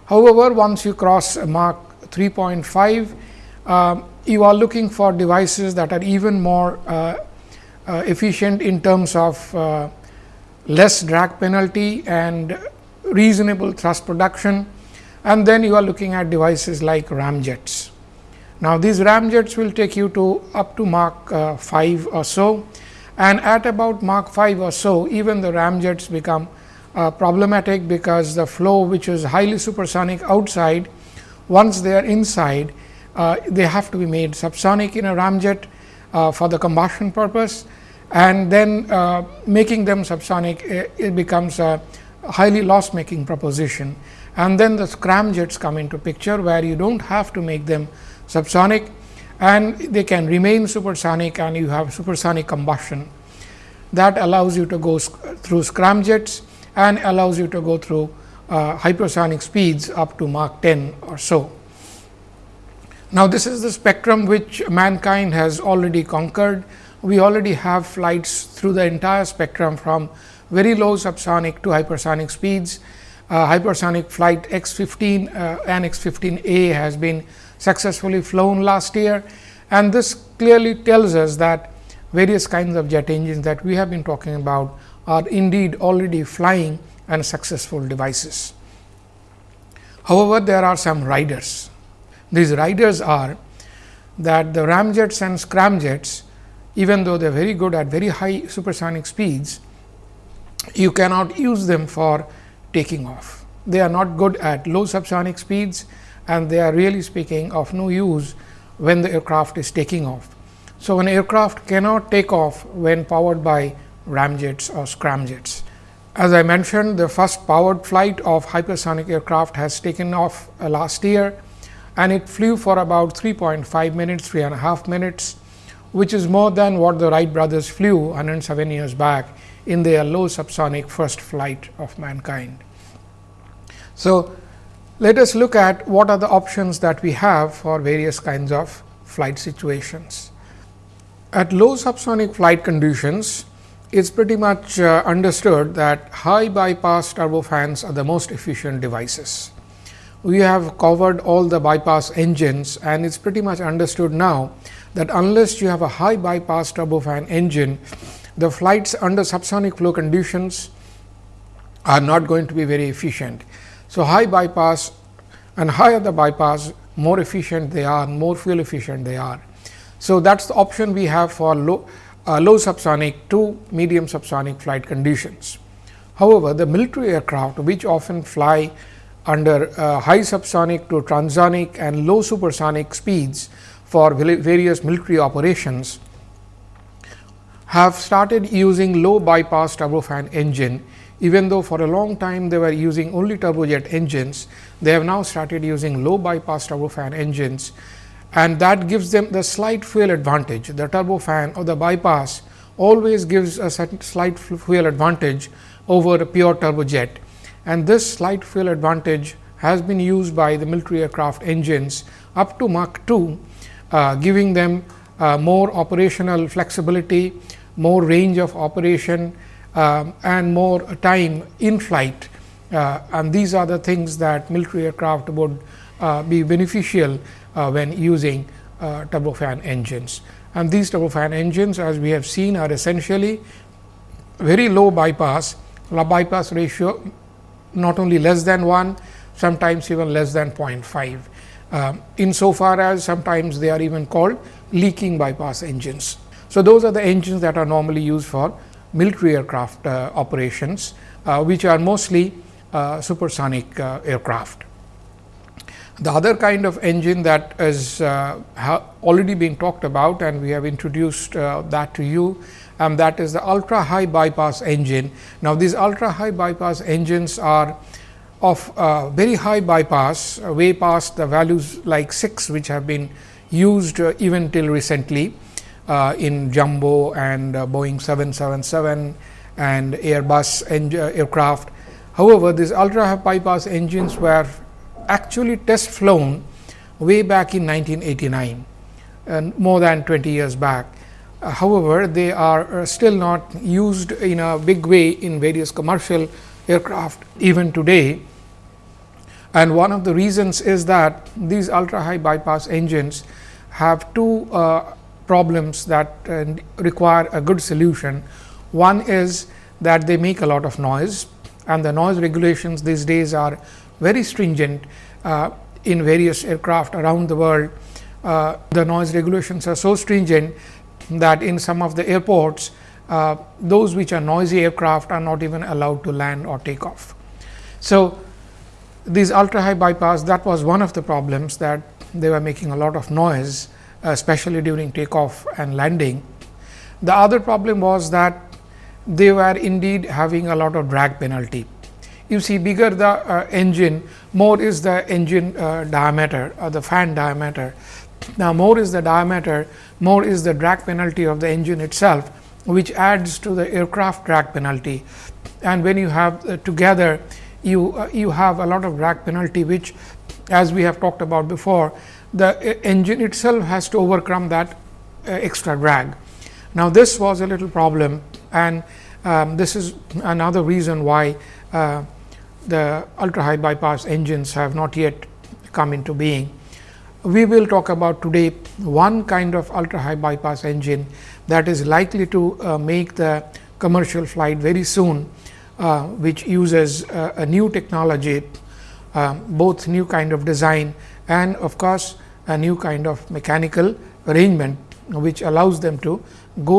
However, once you cross Mach 3.5, uh, you are looking for devices that are even more uh, uh, efficient in terms of uh, less drag penalty and reasonable thrust production and then you are looking at devices like ramjets. Now, these ramjets will take you to up to Mach uh, 5 or so. And at about Mach 5 or so even the ramjets become uh, problematic because the flow which is highly supersonic outside once they are inside uh, they have to be made subsonic in a ramjet uh, for the combustion purpose. And then uh, making them subsonic it, it becomes a highly loss making proposition. And then the scramjets come into picture where you do not have to make them subsonic and they can remain supersonic and you have supersonic combustion that allows you to go through scramjets and allows you to go through uh, hypersonic speeds up to Mach 10 or so. Now, this is the spectrum which mankind has already conquered. We already have flights through the entire spectrum from very low subsonic to hypersonic speeds. Uh, hypersonic flight X 15 uh, and X 15 A has been successfully flown last year and this clearly tells us that various kinds of jet engines that we have been talking about are indeed already flying and successful devices. However, there are some riders. These riders are that the ramjets and scramjets, even though they are very good at very high supersonic speeds, you cannot use them for taking off. They are not good at low subsonic speeds and they are really speaking of no use when the aircraft is taking off. So, an aircraft cannot take off when powered by ramjets or scramjets. As I mentioned, the first powered flight of hypersonic aircraft has taken off uh, last year and it flew for about 3.5 minutes, three and a half minutes, which is more than what the Wright brothers flew 107 years back in their low subsonic first flight of mankind. So, let us look at what are the options that we have for various kinds of flight situations. At low subsonic flight conditions, it's pretty much uh, understood that high bypass turbofans are the most efficient devices. We have covered all the bypass engines and it's pretty much understood now that unless you have a high bypass turbofan engine, the flights under subsonic flow conditions are not going to be very efficient. So, high bypass and higher the bypass, more efficient they are, more fuel efficient they are. So, that is the option we have for low uh, low subsonic to medium subsonic flight conditions. However, the military aircraft which often fly under uh, high subsonic to transonic and low supersonic speeds for various military operations have started using low bypass turbofan engine even though for a long time they were using only turbojet engines, they have now started using low bypass turbofan engines and that gives them the slight fuel advantage. The turbofan or the bypass always gives a slight fuel advantage over a pure turbojet and this slight fuel advantage has been used by the military aircraft engines up to Mach 2, uh, giving them uh, more operational flexibility, more range of operation uh, and more time in flight. Uh, and these are the things that military aircraft would uh, be beneficial uh, when using uh, turbofan engines. And these turbofan engines as we have seen are essentially very low bypass, low bypass ratio not only less than 1, sometimes even less than 0.5. Uh, in so far as sometimes they are even called leaking bypass engines. So, those are the engines that are normally used for military aircraft uh, operations, uh, which are mostly uh, supersonic aircraft. The other kind of engine that is already been talked about and we have introduced that to you and that is the ultra high bypass engine. Now, these ultra high bypass engines are of uh, very high bypass uh, way past the values like 6 which have been used uh, even till recently uh, in jumbo and Boeing 777 and Airbus aircraft. However, these ultra high bypass engines were actually test flown way back in 1989 and more than 20 years back. Uh, however, they are uh, still not used in a big way in various commercial aircraft even today. And one of the reasons is that these ultra high bypass engines have two uh, problems that uh, require a good solution. One is that they make a lot of noise and the noise regulations these days are very stringent uh, in various aircraft around the world. Uh, the noise regulations are so stringent that in some of the airports, uh, those which are noisy aircraft are not even allowed to land or take off. So, these ultra high bypass that was one of the problems that they were making a lot of noise especially during takeoff and landing. The other problem was that they were indeed having a lot of drag penalty you see bigger the uh, engine, more is the engine uh, diameter or the fan diameter. Now, more is the diameter, more is the drag penalty of the engine itself, which adds to the aircraft drag penalty. And when you have uh, together, you uh, you have a lot of drag penalty, which as we have talked about before, the uh, engine itself has to overcome that uh, extra drag. Now, this was a little problem and um, this is another reason why the ultra high bypass engines have not yet come into being. we will talk about today one kind of ultra high bypass engine that is likely to uh, make the commercial flight very soon, uh, which uses uh, a new technology, uh, both new kind of design and of course, a new kind of mechanical arrangement, which allows them to go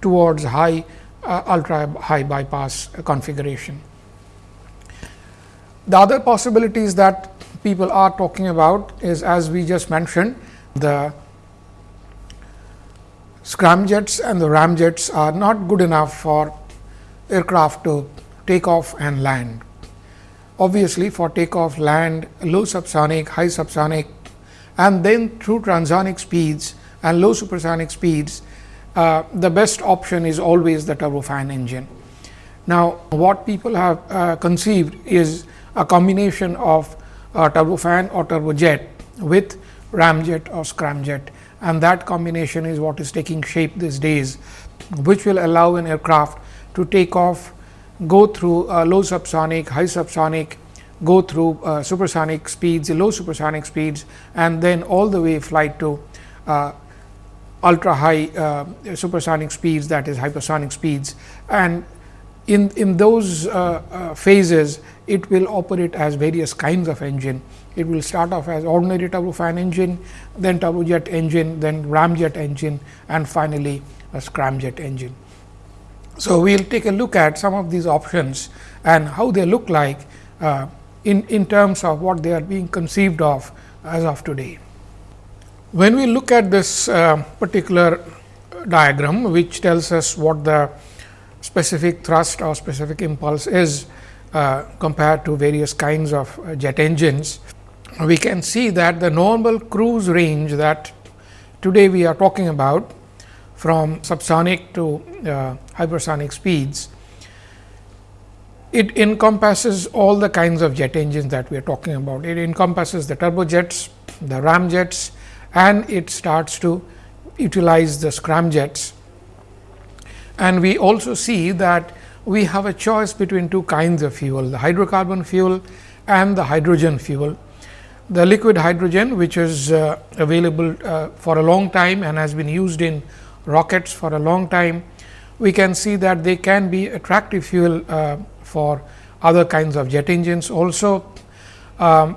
towards high uh, ultra high bypass configuration. The other possibilities that people are talking about is as we just mentioned the scramjets and the ramjets are not good enough for aircraft to take off and land. Obviously, for takeoff, land, low subsonic, high subsonic and then through transonic speeds and low supersonic speeds, uh, the best option is always the turbofan engine. Now, what people have uh, conceived is a combination of uh, turbofan or turbojet with ramjet or scramjet and that combination is what is taking shape these days, which will allow an aircraft to take off, go through uh, low subsonic, high subsonic, go through uh, supersonic speeds, low supersonic speeds and then all the way flight to uh, ultra high uh, supersonic speeds that is hypersonic speeds and in, in those uh, uh, phases it will operate as various kinds of engine it will start off as ordinary turbofan engine, then turbojet engine, then ramjet engine and finally, a scramjet engine. So, we will take a look at some of these options and how they look like uh, in, in terms of what they are being conceived of as of today. When we look at this uh, particular diagram, which tells us what the specific thrust or specific impulse is uh, compared to various kinds of uh, jet engines we can see that the normal cruise range that today we are talking about from subsonic to uh, hypersonic speeds, it encompasses all the kinds of jet engines that we are talking about. It encompasses the turbojets, the ramjets and it starts to utilize the scramjets. And we also see that we have a choice between two kinds of fuel, the hydrocarbon fuel and the hydrogen fuel the liquid hydrogen which is uh, available uh, for a long time and has been used in rockets for a long time, we can see that they can be attractive fuel uh, for other kinds of jet engines also. Um,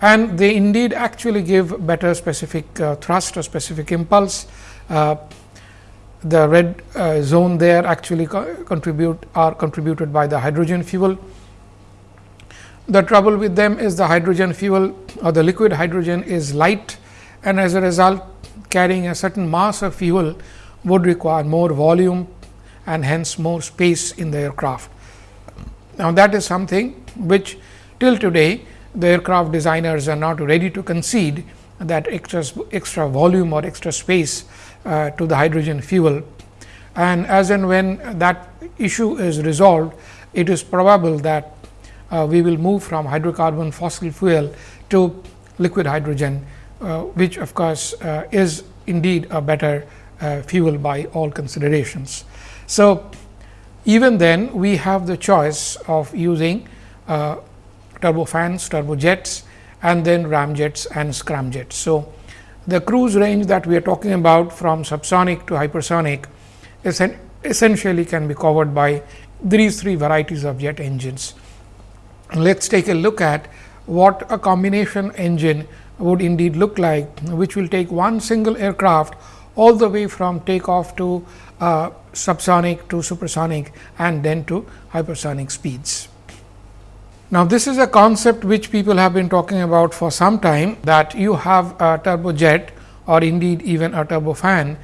and they indeed actually give better specific uh, thrust or specific impulse. Uh, the red uh, zone there actually co contribute are contributed by the hydrogen fuel the trouble with them is the hydrogen fuel or the liquid hydrogen is light and as a result carrying a certain mass of fuel would require more volume and hence more space in the aircraft. Now, that is something which till today the aircraft designers are not ready to concede that extra, extra volume or extra space uh, to the hydrogen fuel. And as and when that issue is resolved, it is probable that uh, we will move from hydrocarbon fossil fuel to liquid hydrogen, uh, which of course, uh, is indeed a better uh, fuel by all considerations. So, even then we have the choice of using uh, turbofans, turbojets and then ramjets and scramjets. So, the cruise range that we are talking about from subsonic to hypersonic essentially can be covered by these three varieties of jet engines let us take a look at what a combination engine would indeed look like, which will take one single aircraft all the way from takeoff to uh, subsonic to supersonic and then to hypersonic speeds. Now, this is a concept which people have been talking about for some time that you have a turbojet or indeed even a turbofan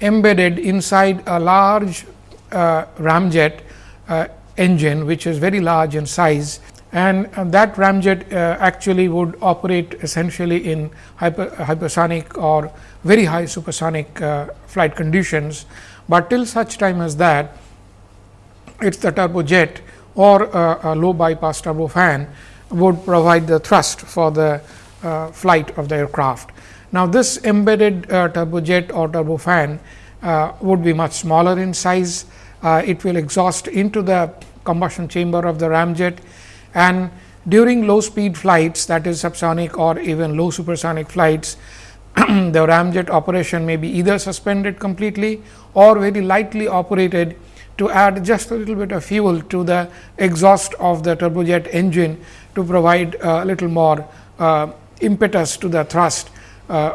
embedded inside a large uh, ramjet uh, engine, which is very large in size and that ramjet uh, actually would operate essentially in hyper, hypersonic or very high supersonic uh, flight conditions, but till such time as that it is the turbojet or a low bypass turbofan would provide the thrust for the uh, flight of the aircraft. Now, this embedded uh, turbojet or turbofan uh, would be much smaller in size. Uh, it will exhaust into the combustion chamber of the ramjet and During low speed flights that is subsonic or even low supersonic flights, the ramjet operation may be either suspended completely or very lightly operated to add just a little bit of fuel to the exhaust of the turbojet engine to provide a little more uh, impetus to the thrust, uh,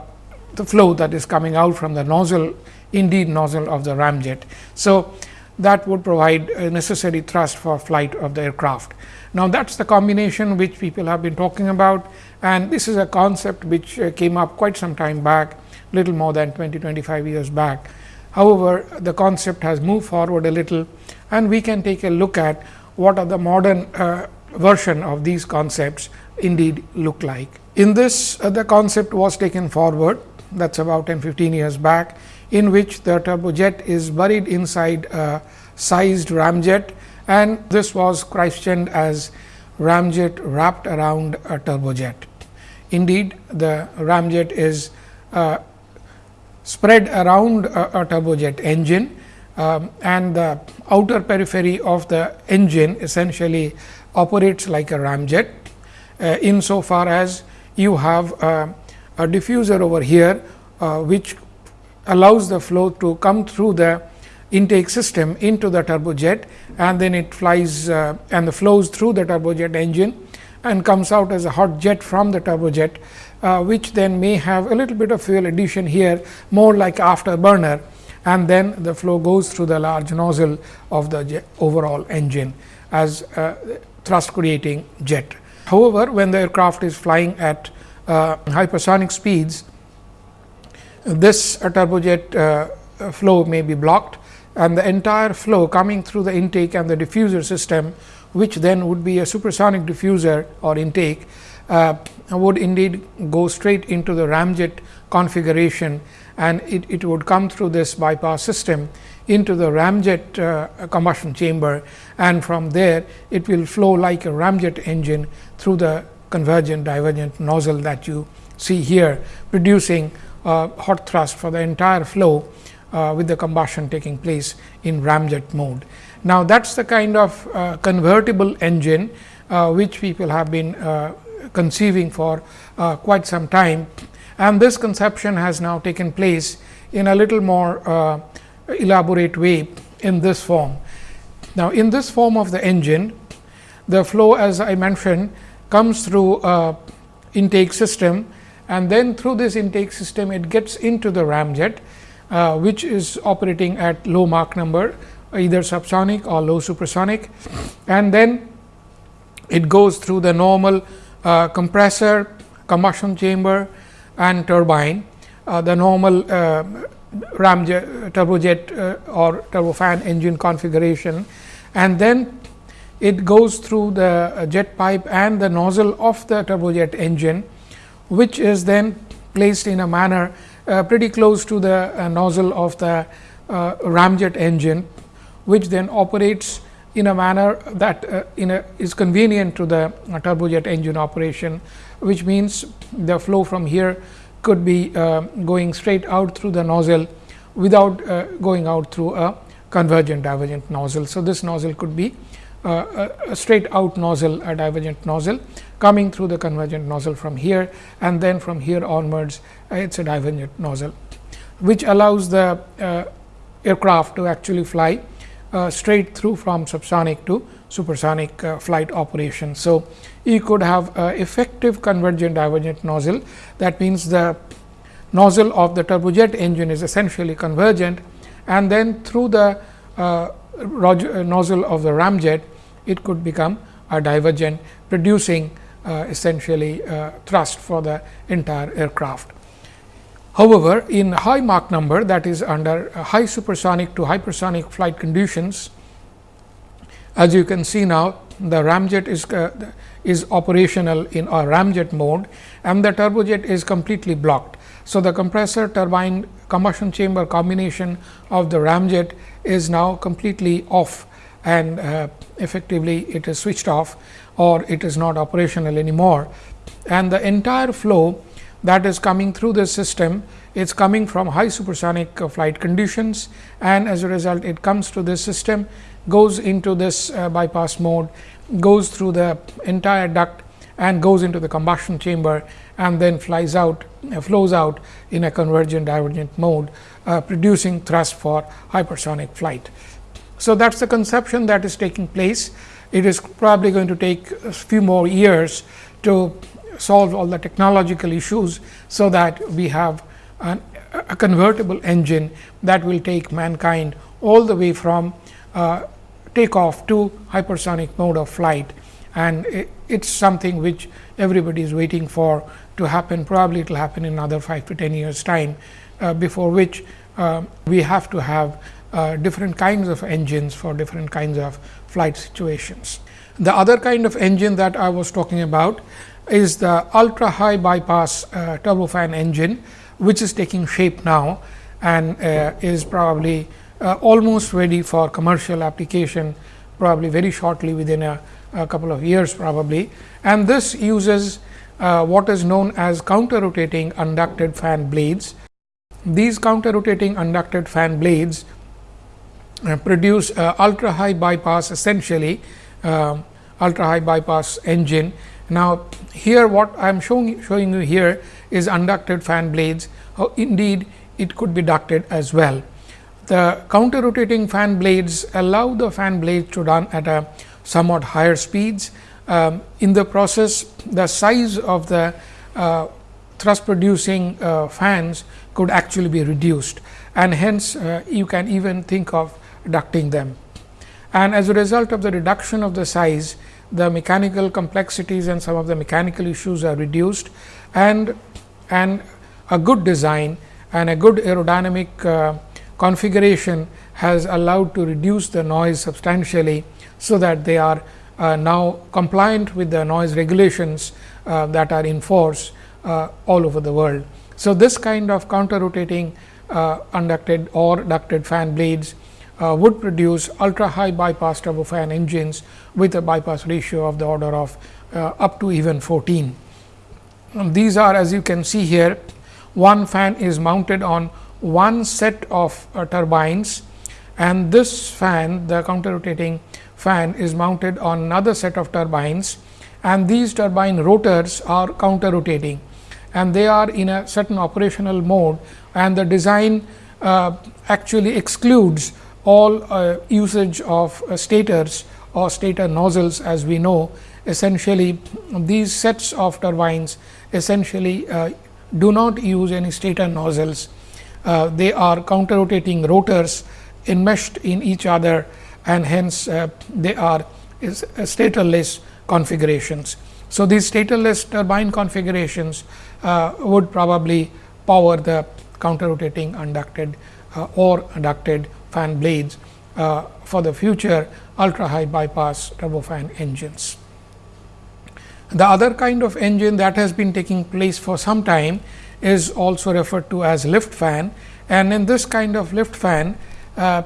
the flow that is coming out from the nozzle, indeed nozzle of the ramjet. So, that would provide a necessary thrust for flight of the aircraft. Now, that is the combination which people have been talking about and this is a concept which uh, came up quite some time back, little more than 20 25 years back. However, the concept has moved forward a little and we can take a look at what are the modern uh, version of these concepts indeed look like. In this, uh, the concept was taken forward that is about 10 15 years back, in which the turbojet is buried inside a sized ramjet and this was christened as ramjet wrapped around a turbojet. Indeed, the ramjet is uh, spread around a, a turbojet engine um, and the outer periphery of the engine essentially operates like a ramjet uh, in so far as you have uh, a diffuser over here, uh, which allows the flow to come through the intake system into the turbojet and then it flies uh, and flows through the turbojet engine and comes out as a hot jet from the turbojet, uh, which then may have a little bit of fuel addition here more like afterburner and then the flow goes through the large nozzle of the overall engine as thrust creating jet. However, when the aircraft is flying at uh, hypersonic speeds, this turbojet uh, flow may be blocked and the entire flow coming through the intake and the diffuser system, which then would be a supersonic diffuser or intake, uh, would indeed go straight into the ramjet configuration. And it, it would come through this bypass system into the ramjet uh, combustion chamber. And from there it will flow like a ramjet engine through the convergent divergent nozzle that you see here producing uh, hot thrust for the entire flow uh, with the combustion taking place in ramjet mode. Now, that is the kind of uh, convertible engine uh, which people have been uh, conceiving for uh, quite some time and this conception has now taken place in a little more uh, elaborate way in this form. Now, in this form of the engine, the flow as I mentioned comes through a intake system and then through this intake system it gets into the ramjet uh, which is operating at low Mach number either subsonic or low supersonic and then it goes through the normal uh, compressor, combustion chamber and turbine. Uh, the normal uh, ramjet turbojet uh, or turbofan engine configuration and then it goes through the jet pipe and the nozzle of the turbojet engine, which is then placed in a manner uh, pretty close to the uh, nozzle of the uh, ramjet engine, which then operates in a manner that uh, a, is convenient to the uh, turbojet engine operation, which means the flow from here could be uh, going straight out through the nozzle without going out through a convergent divergent nozzle. So, this nozzle could be a, a straight out nozzle a divergent nozzle coming through the convergent nozzle from here and then from here onwards uh, it is a divergent nozzle, which allows the uh, aircraft to actually fly uh, straight through from subsonic to supersonic uh, flight operation. So, you could have effective convergent divergent nozzle that means the nozzle of the turbojet engine is essentially convergent and then through the uh, nozzle of the ramjet it could become a divergent producing uh, essentially uh, thrust for the entire aircraft. However, in high Mach number that is under high supersonic to hypersonic flight conditions, as you can see now the ramjet is uh, is operational in a ramjet mode and the turbojet is completely blocked. So, the compressor turbine combustion chamber combination of the ramjet is now completely off and uh, effectively it is switched off or it is not operational anymore and the entire flow that is coming through the system. It is coming from high supersonic uh, flight conditions and as a result it comes to this system, goes into this uh, bypass mode, goes through the entire duct and goes into the combustion chamber and then flies out uh, flows out in a convergent divergent mode uh, producing thrust for hypersonic flight. So, that is the conception that is taking place. It is probably going to take a few more years to solve all the technological issues. So, that we have an, a convertible engine that will take mankind all the way from uh, takeoff to hypersonic mode of flight and it is something which everybody is waiting for to happen probably it will happen in another 5 to 10 years time uh, before which uh, we have to have uh, different kinds of engines for different kinds of flight situations. The other kind of engine that I was talking about is the ultra high bypass uh, turbofan engine, which is taking shape now and uh, is probably uh, almost ready for commercial application probably very shortly within a, a couple of years probably. And this uses uh, what is known as counter rotating unducted fan blades. These counter rotating unducted fan blades uh, produce uh, ultra high bypass essentially uh, ultra high bypass engine. Now, here what I am showing, showing you here is unducted fan blades. Oh, indeed, it could be ducted as well. The counter rotating fan blades allow the fan blades to run at a somewhat higher speeds. Um, in the process, the size of the uh, thrust producing uh, fans could actually be reduced and hence uh, you can even think of ducting them. And as a result of the reduction of the size, the mechanical complexities and some of the mechanical issues are reduced and, and a good design and a good aerodynamic uh, configuration has allowed to reduce the noise substantially. So, that they are uh, now compliant with the noise regulations uh, that are in force uh, all over the world. So, this kind of counter rotating uh, unducted or ducted fan blades uh, would produce ultra high bypass turbofan engines with a bypass ratio of the order of uh, up to even 14. And these are as you can see here one fan is mounted on one set of uh, turbines and this fan the counter rotating fan is mounted on another set of turbines and these turbine rotors are counter rotating and they are in a certain operational mode and the design uh, actually excludes all uh, usage of uh, stators or stator nozzles as we know essentially these sets of turbines essentially uh, do not use any stator nozzles. Uh, they are counter rotating rotors enmeshed in each other and hence uh, they are is, statorless configurations. So, these statorless turbine configurations would probably power the counter rotating unducted or ducted fan blades uh, for the future ultra high bypass turbofan engines. The other kind of engine that has been taking place for some time is also referred to as lift fan and in this kind of lift fan uh,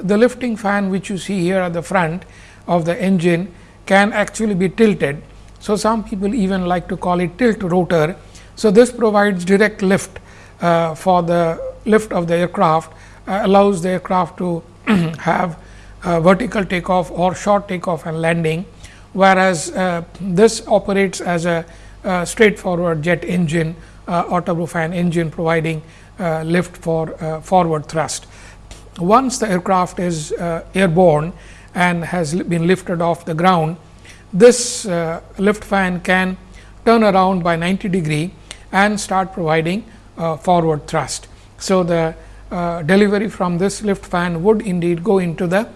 the lifting fan which you see here at the front of the engine can actually be tilted. So, some people even like to call it tilt rotor. So, this provides direct lift uh, for the lift of the aircraft uh, allows the aircraft to have vertical takeoff or short takeoff and landing, whereas uh, this operates as a straightforward jet engine or turbofan engine providing lift for forward thrust. Once the aircraft is airborne and has been lifted off the ground, this uh, lift fan can turn around by 90 degree and start providing uh, forward thrust. So, the uh, delivery from this lift fan would indeed go into the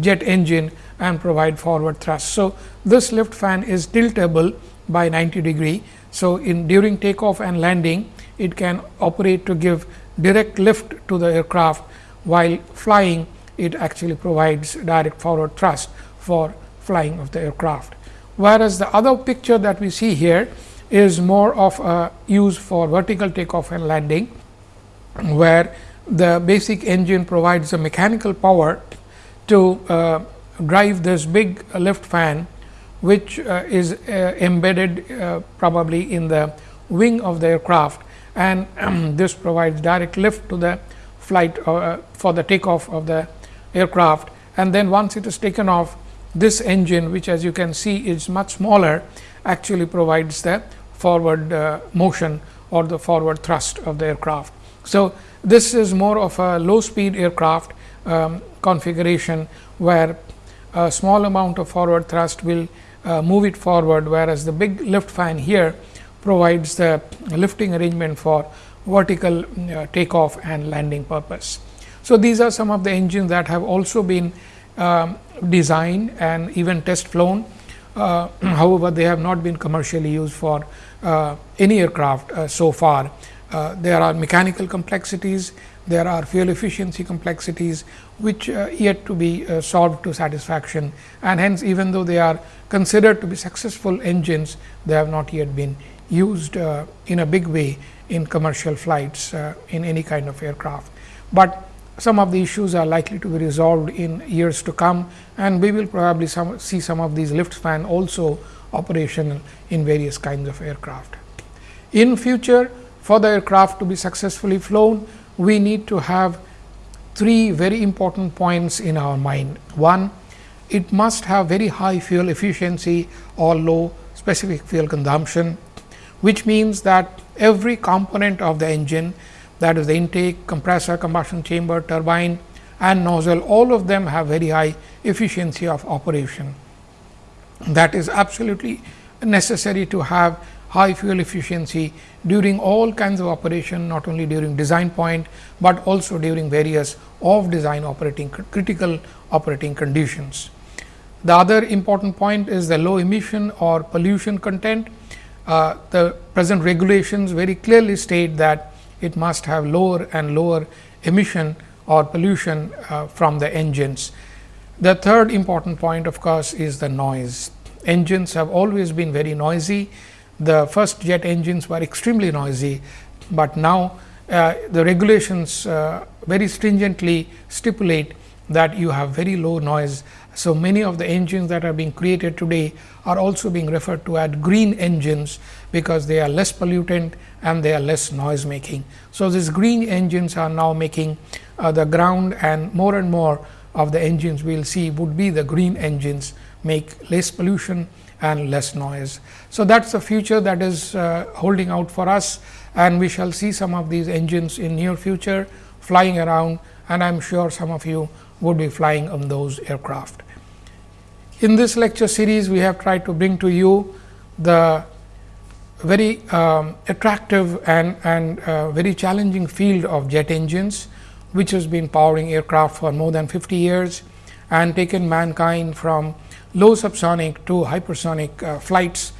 jet engine and provide forward thrust. So, this lift fan is tiltable by 90 degree. So, in during takeoff and landing it can operate to give direct lift to the aircraft while flying it actually provides direct forward thrust for flying of the aircraft. Whereas, the other picture that we see here is more of a use for vertical takeoff and landing, where the basic engine provides the mechanical power to uh, drive this big lift fan, which uh, is uh, embedded uh, probably in the wing of the aircraft and this provides direct lift to the flight uh, for the takeoff of the aircraft and then once it is taken off this engine which as you can see is much smaller actually provides the forward uh, motion or the forward thrust of the aircraft. So, this is more of a low speed aircraft um, configuration where a small amount of forward thrust will uh, move it forward, whereas the big lift fan here provides the lifting arrangement for vertical uh, takeoff and landing purpose. So, these are some of the engines that have also been um, designed and even test flown. Uh, however, they have not been commercially used for uh, any aircraft uh, so far. Uh, there are mechanical complexities, there are fuel efficiency complexities, which uh, yet to be uh, solved to satisfaction and hence even though they are considered to be successful engines, they have not yet been used in a big way in commercial flights in any kind of aircraft. But some of the issues are likely to be resolved in years to come and we will probably some, see some of these lift fan also operational in various kinds of aircraft. In future for the aircraft to be successfully flown, we need to have three very important points in our mind. One, it must have very high fuel efficiency or low specific fuel consumption, which means that every component of the engine that is the intake, compressor, combustion chamber, turbine and nozzle all of them have very high efficiency of operation. That is absolutely necessary to have high fuel efficiency during all kinds of operation not only during design point, but also during various off design operating critical operating conditions. The other important point is the low emission or pollution content. Uh, the present regulations very clearly state that it must have lower and lower emission or pollution uh, from the engines. The third important point of course, is the noise. Engines have always been very noisy. The first jet engines were extremely noisy, but now uh, the regulations uh, very stringently stipulate that you have very low noise. So, many of the engines that are being created today are also being referred to as green engines, because they are less pollutant and they are less noise making. So, these green engines are now making uh, the ground and more and more of the engines we will see would be the green engines make less pollution and less noise. So, that is the future that is uh, holding out for us and we shall see some of these engines in near future flying around and I am sure some of you would be flying on those aircraft. In this lecture series, we have tried to bring to you the very um, attractive and, and uh, very challenging field of jet engines, which has been powering aircraft for more than 50 years and taken mankind from low subsonic to hypersonic uh, flights.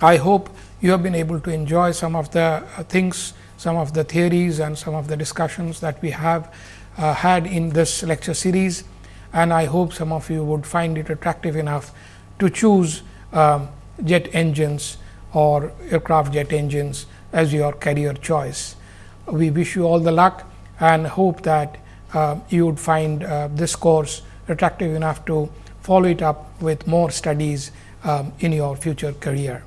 I hope you have been able to enjoy some of the uh, things, some of the theories and some of the discussions that we have uh, had in this lecture series and I hope some of you would find it attractive enough to choose um, jet engines or aircraft jet engines as your career choice. We wish you all the luck and hope that uh, you would find uh, this course attractive enough to follow it up with more studies um, in your future career.